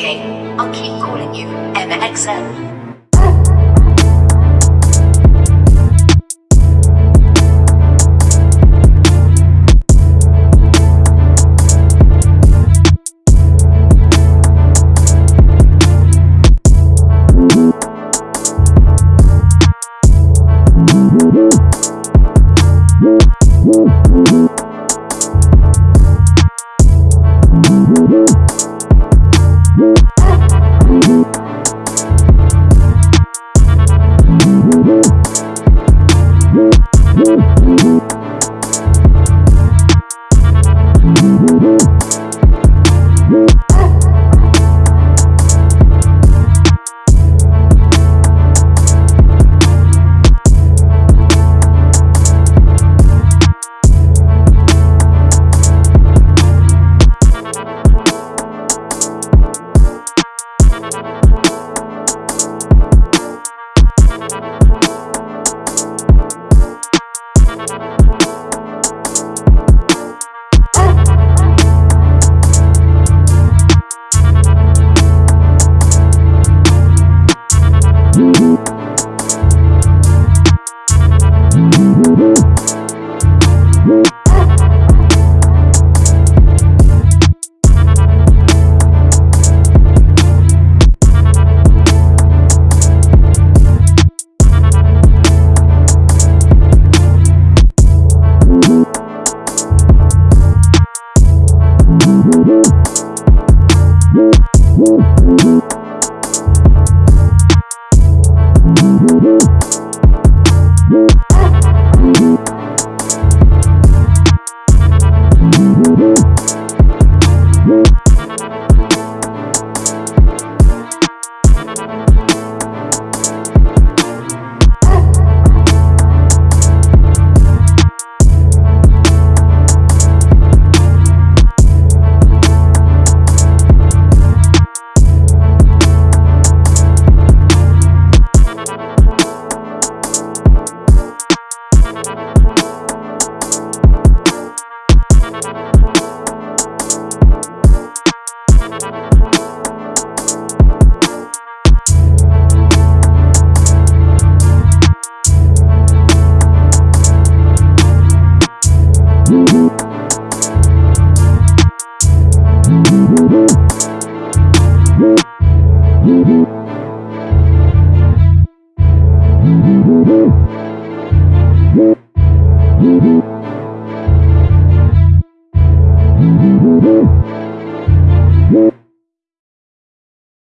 okay? I'll keep calling you MXM. Woo! Música